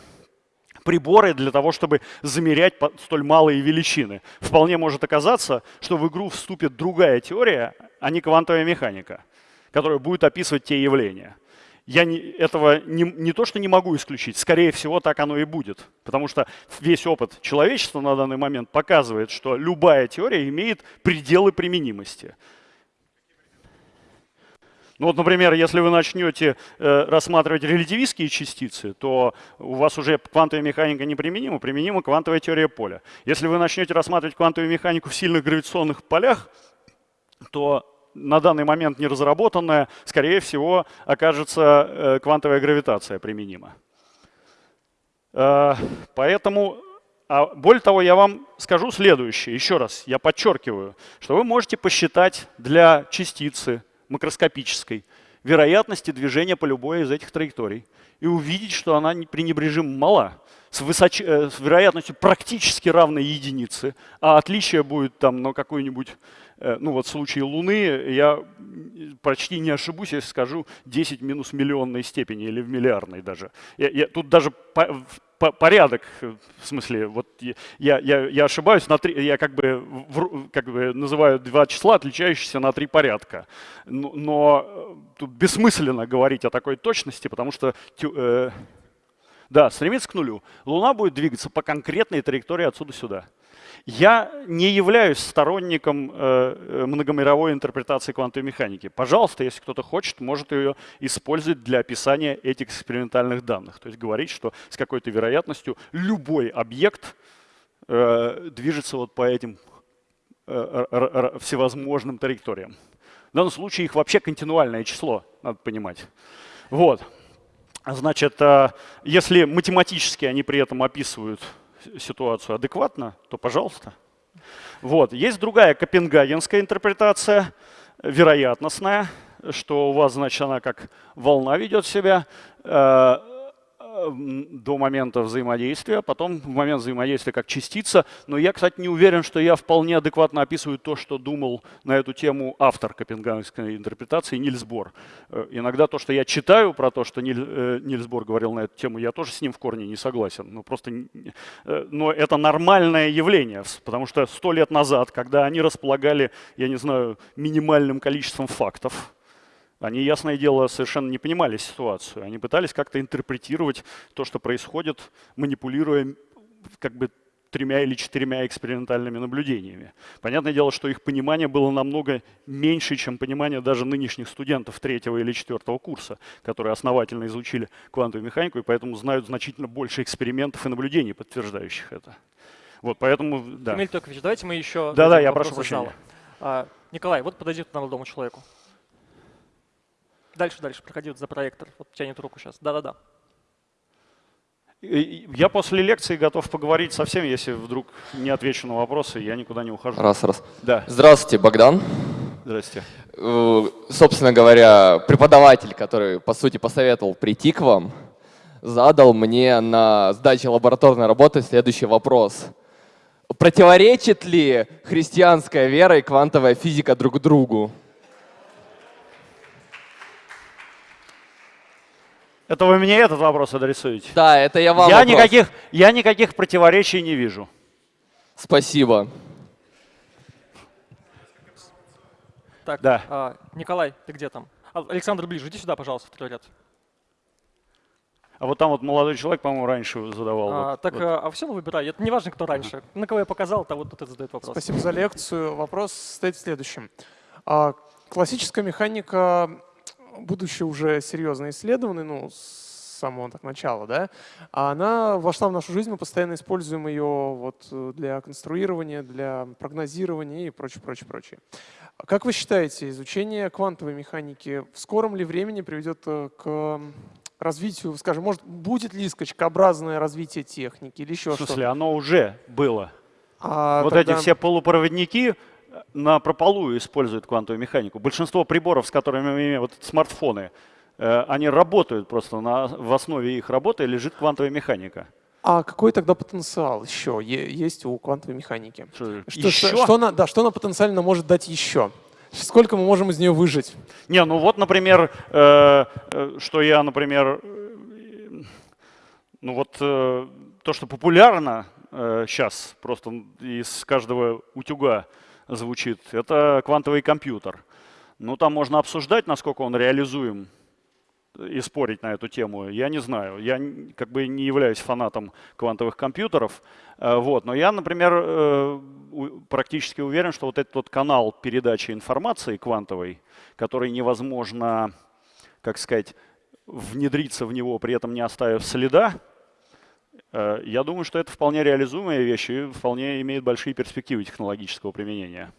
приборы для того, чтобы замерять столь малые величины. Вполне может оказаться, что в игру вступит другая теория, а не квантовая механика, которая будет описывать те явления я не, этого не, не то, что не могу исключить, скорее всего, так оно и будет. Потому что весь опыт человечества на данный момент показывает, что любая теория имеет пределы применимости. Ну вот, например, если вы начнете э, рассматривать релятивистские частицы, то у вас уже квантовая механика неприменима, применима квантовая теория поля. Если вы начнете рассматривать квантовую механику в сильных гравитационных полях, то на данный момент не разработанная, скорее всего, окажется э, квантовая гравитация применима. Э, поэтому, а более того, я вам скажу следующее, еще раз, я подчеркиваю, что вы можете посчитать для частицы макроскопической вероятности движения по любой из этих траекторий и увидеть, что она пренебрежимо мала с, высоч... Э, с вероятностью практически равной единице, а отличие будет там на какой-нибудь, э, ну вот в случае Луны, я почти не ошибусь, если скажу 10 минус миллионной степени или в миллиардной даже. Я, я, тут даже по, по, порядок, в смысле, вот я, я, я ошибаюсь, на три, я как бы, в, как бы называю два числа, отличающиеся на три порядка. Но, но э, тут бессмысленно говорить о такой точности, потому что э, да, стремится к нулю. Луна будет двигаться по конкретной траектории отсюда сюда. Я не являюсь сторонником э, э, многомировой интерпретации квантовой механики. Пожалуйста, если кто-то хочет, может ее использовать для описания этих экспериментальных данных. То есть говорить, что с какой-то вероятностью любой объект э, движется вот по этим всевозможным траекториям. В данном случае их вообще континуальное число, надо понимать. Вот. Значит, э, если математически они при этом описывают ситуацию адекватно, то пожалуйста. Вот. Есть другая копенгагенская интерпретация, вероятностная, что у вас, значит, она как волна ведет себя. До момента взаимодействия, потом в момент взаимодействия как частица. Но я, кстати, не уверен, что я вполне адекватно описываю то, что думал на эту тему автор копенгагенской интерпретации Нильс Бор. Э, иногда то, что я читаю про то, что Ниль, э, говорил на эту тему, я тоже с ним в корне не согласен. Ну, просто, э, но это нормальное явление, потому что сто лет назад, когда они располагали, я не знаю, минимальным количеством фактов, они, ясное дело, совершенно не понимали ситуацию. Они пытались как-то интерпретировать то, что происходит, манипулируя как бы тремя или четырьмя экспериментальными наблюдениями. Понятное дело, что их понимание было намного меньше, чем понимание даже нынешних студентов третьего или четвертого курса, которые основательно изучили квантовую механику и поэтому знают значительно больше экспериментов и наблюдений, подтверждающих это. Вот, поэтому, да.
Эмиль Токович, давайте мы еще...
Да-да, я прошу прощения.
А, Николай, вот подойдет к молодому человеку. Дальше, дальше, проходи вот за проектор. Вот тянет руку сейчас. Да-да-да.
Я после лекции готов поговорить со всеми, если вдруг не отвечу на вопросы, я никуда не ухожу.
Раз, раз.
Да.
Здравствуйте, Богдан.
Здравствуйте.
Э, собственно говоря, преподаватель, который, по сути, посоветовал прийти к вам, задал мне на сдаче лабораторной работы следующий вопрос. Противоречит ли христианская вера и квантовая физика друг другу?
Это вы мне этот вопрос адресуете?
Да, это я вам
я
вопрос.
никаких, я никаких противоречий не вижу.
Спасибо.
Так,
Да.
а, Николай, ты где там? А, Александр ближе, иди сюда, пожалуйста, второй ряд.
А вот там вот молодой человек, по-моему, раньше задавал.
А,
вот,
так,
вот.
а, а все выбирай. Это не важно, кто раньше. На кого я показал, того вот этот задает вопрос.
Спасибо за лекцию. Вопрос стоит в следующем. А, Классическая механика, будучи уже серьезно исследованной, ну, с самого так начала, да, она вошла в нашу жизнь, мы постоянно используем ее вот для конструирования, для прогнозирования и прочее, прочее, прочее. Как вы считаете, изучение квантовой механики в скором ли времени приведет э, к развитию, скажем, может, будет ли скачкообразное развитие техники или еще
В
что-то?
смысле, оно уже было.
А
вот
тогда-
эти все полупроводники э, на прополую используют квантовую механику. Большинство приборов, с которыми мы имеем, вот смартфоны, э, они работают просто, на, в основе их работы лежит квантовая механика.
А какой тогда потенциал еще есть у квантовой механики?
Что,
Что,
еще?
что, что она, да, что она потенциально может дать еще? Сколько мы можем из нее выжить?
Не, ну вот, например, э, э, что я, например, э, ну вот э, то, что популярно сейчас просто из каждого утюга звучит, это квантовый компьютер. Ну там можно обсуждать, насколько он реализуем и спорить на эту тему, я не знаю. Я как бы не являюсь фанатом квантовых компьютеров, э, вот. но я, например, э, практически уверен, что вот этот вот канал передачи информации квантовой, который невозможно, как сказать, внедриться в него, при этом не оставив следа, я думаю, что это вполне реализуемая вещь и вполне имеет большие перспективы технологического применения.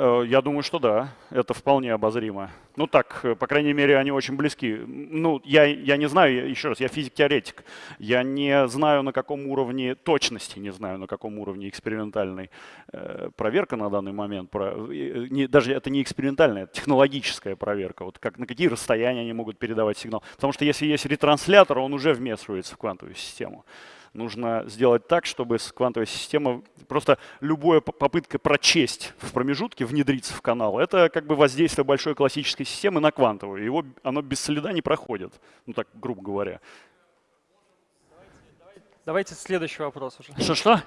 Э, Я думаю, что да, это вполне обозримо. Ну так, э, по крайней мере, они очень близки. Ну, я, я не знаю, еще раз, я физик-теоретик. Я не знаю, на каком уровне точности, не знаю, на каком уровне экспериментальной э, проверка на данный момент. Даже это не экспериментальная, это технологическая проверка. Вот как, на какие расстояния они могут передавать сигнал. Потому что если есть ретранслятор, он уже вмешивается в квантовую систему. Нужно сделать так, чтобы с- квантовая система, просто любая попытка прочесть в промежутке, внедриться в канал, это как бы воздействие большой классической системы на квантовую. Его, оно без следа не проходит, ну так, грубо говоря.
Давайте следующий вопрос уже.
Что-что?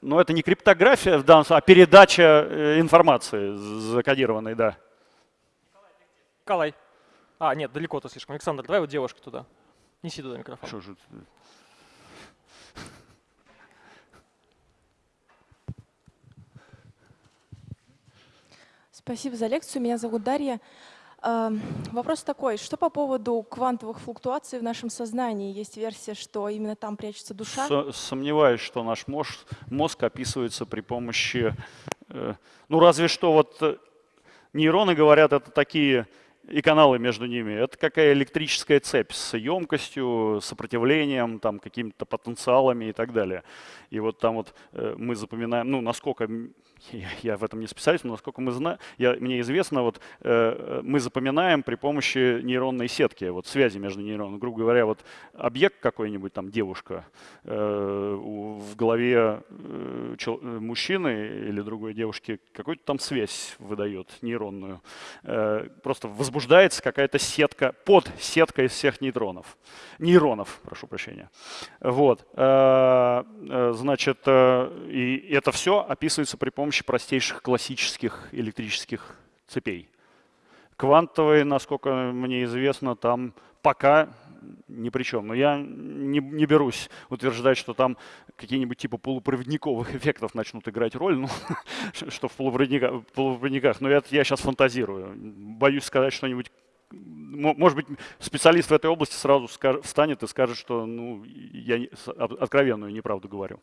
Но это не криптография в данном случае, а передача э, информации закодированной, да.
Николай. А, нет, далеко-то слишком. Александр, давай вот девушку туда. Неси туда микрофон.
Что же?
Спасибо за лекцию. Меня зовут Дарья. Э, Вопрос такой, что по поводу квантовых флуктуаций в нашем сознании? Есть версия, что именно там прячется душа?
Со- Сомневаюсь, что наш мозг, мозг описывается при помощи, э, ну разве что вот э, нейроны говорят, это такие и каналы между ними. Это какая электрическая цепь с емкостью, сопротивлением, там какими-то потенциалами и так далее. И вот там вот э, мы запоминаем, ну насколько я, я в этом не специалист, но насколько мы знаем, я, мне известно, вот э, э, мы запоминаем при помощи нейронной сетки, вот связи между нейронами. Грубо говоря, вот объект какой-нибудь, там девушка, э, в голове э, э, мужчины или другой девушки какую-то там связь выдает нейронную. Э, просто возбуждается какая-то сетка, под сетка из всех нейтронов. Нейронов, прошу прощения. Вот. Э, э, Значит, э, и это все описывается при помощи простейших классических электрических цепей. Квантовые, насколько мне известно, там пока ни при чем. Но я не, не берусь утверждать, что там какие-нибудь типа полупроводниковых эффектов начнут играть роль, ну, что в полупроводниках, полупроводниках. Но это я сейчас фантазирую. Боюсь сказать что-нибудь Мо- может быть, специалист в этой области сразу встанет и скажет, что ну, я откровенную неправду говорю.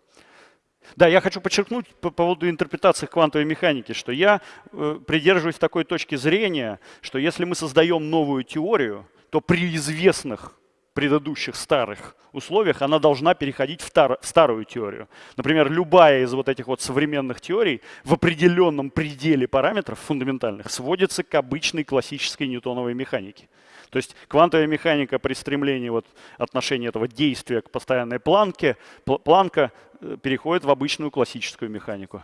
Да, я хочу подчеркнуть по поводу интерпретации квантовой механики, что я э, придерживаюсь такой точки зрения, что если мы создаем новую теорию, то при известных предыдущих старых условиях она должна переходить в в старую теорию. Например, любая из вот этих вот современных теорий в определенном пределе параметров фундаментальных сводится к обычной классической ньютоновой механике. То есть квантовая механика при стремлении вот отношения этого действия к постоянной планке, пл- планка э, переходит в обычную классическую механику.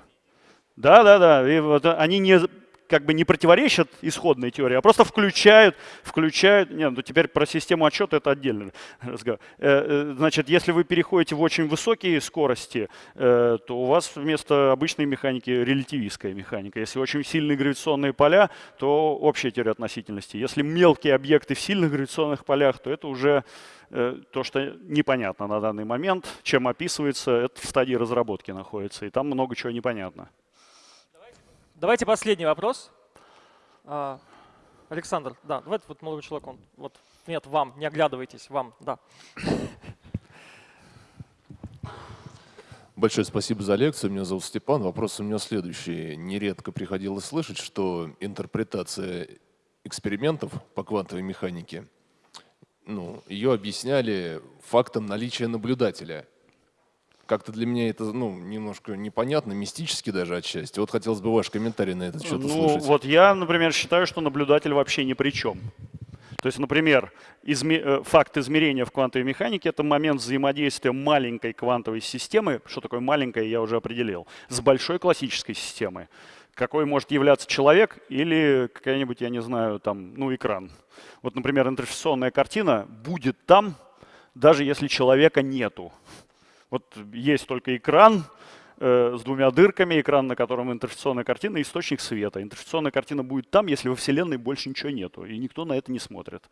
Да, да, да. И вот они не как бы не противоречат исходной теории, а просто включают, включают. Нет, ну теперь про систему отчета это отдельный разговор. Э, э, Значит, если вы переходите в очень высокие скорости, э, то у вас вместо обычной механики релятивистская механика. Если очень сильные гравитационные поля, то общая теория относительности. Если мелкие объекты в сильных гравитационных полях, то это уже то, что непонятно на данный момент, чем описывается, это в стадии разработки находится, и там много чего непонятно.
Давайте последний вопрос. А, Александр, да, давайте вот молодой человек, он, вот, нет, вам, не оглядывайтесь, вам, да.
Большое спасибо за лекцию. Меня зовут Степан. Вопрос у меня следующий. Нередко приходилось слышать, что интерпретация экспериментов по квантовой механике, ну, ее объясняли фактом наличия наблюдателя. Как-то для меня это ну, немножко непонятно, мистически даже отчасти. Вот хотелось бы ваш комментарий на этот счет
Ну,
услышать.
вот я, например, считаю, что наблюдатель вообще ни при чем. То есть, например, изме- э, факт измерения в квантовой механике – это момент взаимодействия маленькой квантовой системы, что такое маленькая, я уже определил, с большой классической системой. Какой может являться человек или какая-нибудь, я не знаю, там, ну, экран. Вот, например, интерференционная картина будет там, даже если человека нету. Вот есть только экран э, с двумя дырками, экран, на котором интерференционная картина, и источник света. Интерференционная картина будет там, если во Вселенной больше ничего нету, и никто на это не смотрит.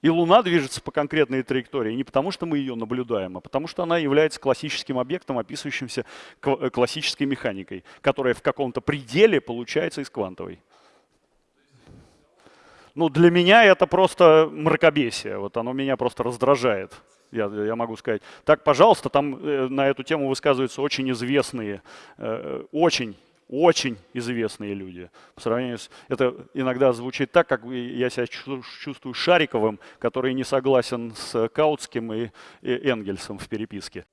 И Луна движется по конкретной траектории не потому, что мы ее наблюдаем, а потому что она является классическим объектом, описывающимся э, классической механикой, которая в каком-то пределе получается из квантовой. Ну, для меня это просто мракобесие. Вот оно меня просто раздражает. Я, я могу сказать. Так, пожалуйста, там э, на эту тему высказываются очень известные, э, очень очень известные люди. По сравнению с... Это иногда звучит так, как я себя чувствую Шариковым, который не согласен с Каутским и Энгельсом в переписке.